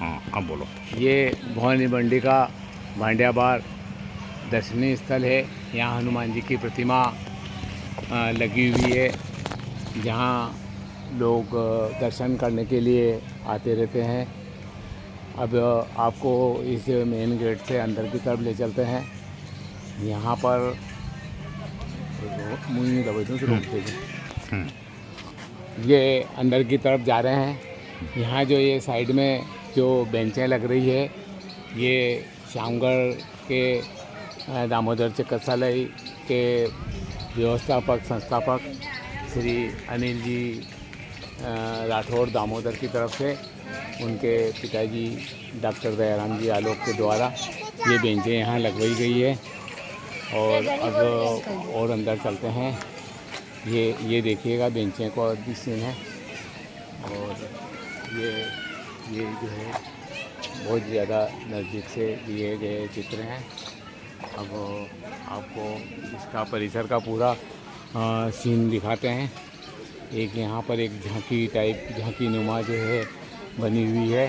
हाँ अब बोलो। ये भवानी मंडी का भांडिया बार दर्शनीय स्थल है। यहाँ हनुमान जी की प्रतिमा लगी हुई है। जहाँ लोग दर्शन करने के लिए आते रहते हैं। अब आपको इस मेन गेट से अंदर की तरफ़ ले चलते हैं। यहाँ पर दूँ देंगे हम्म, ये अंदर की तरफ़ जा रहे हैं। यहाँ जो ये साइड में जो बेंचें लग रही है, ये श्यामगढ़ के दामोदर चिकित्सालय के व्यवस्थापक, संस्थापक श्री अनिल जी राठौर दामोदर की तरफ़ से, उनके पिताजी डॉक्टर दयाराम जी आलोक के द्वारा ये बेंचें यहाँ लगवाई गई है। और अब और अंदर चलते हैं। ये ये देखिएगा बेंचें को सीन है। और ये ये जो है बहुत ज़्यादा नज़दीक से लिए गए चित्र हैं। अब आपको इसका परिसर का पूरा अ, सीन दिखाते हैं। एक यहाँ पर एक झांकी टाइप झांकी नुमा जो है बनी हुई है।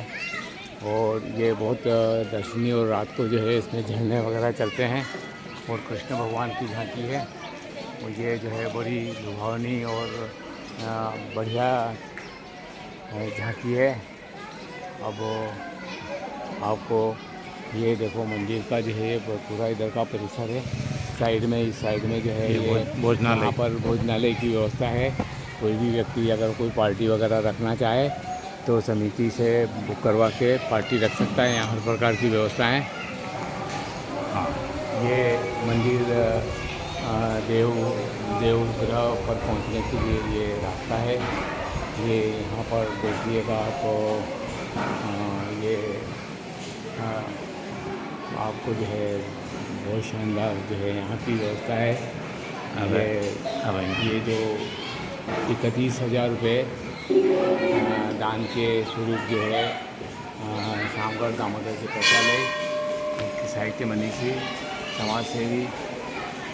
और ये बहुत दर्शनीय और रात को जो है इसमें झरने वगैरह चलते हैं। और कृष्ण भगवान की झांकी है। और ये जो है बड़ी लुभावनी और बढ़िया झांकी है। अब आपको ये देखो मंदिर का जो है ये पूरा इधर का परिसर है। साइड में इस साइड में जो है ये ये भोजनालय। यहाँ पर भोजनालय की व्यवस्था है। कोई भी व्यक्ति अगर कोई पार्टी वगैरह रखना चाहे तो समिति से बुक करवा के पार्टी रख सकता है। यहाँ हर प्रकार की व्यवस्था है। हाँ ये मंदिर देव देवग्रह पर पहुँचने के लिए ये रास्ता है। ये यहाँ पर देखिएगा तो ये आपको जो है बहुत शानदार जो है यहाँ की व्यवस्था है अबे, ये अबे। ये जो इकतीस हज़ार रुपये दान के स्वरूप जो है शामगढ़ दामोदर चिकित्सालय के साहित्य मनीषी समाज सेवी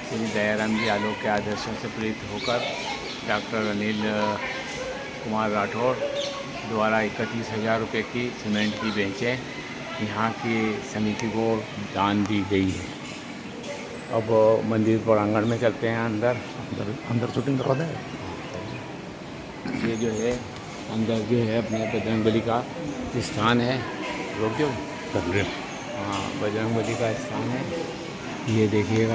श्री दयाराम जी आलोक के आदर्शों से प्रेरित होकर डॉक्टर अनिल कुमार राठौर द्वारा इकतीस हज़ार रुपये की सीमेंट की बेंचें। यहाँ की समिति को दान दी गई है। अब मंदिर प्रांगण में चलते हैं अंदर। अंदर अंदर शूटिंग करवा दें। ये जो है अंदर जो है अपने बजरंग बली का स्थान है। रोक दो हाँ। बजरंग बली का स्थान है। ये देखिएगा।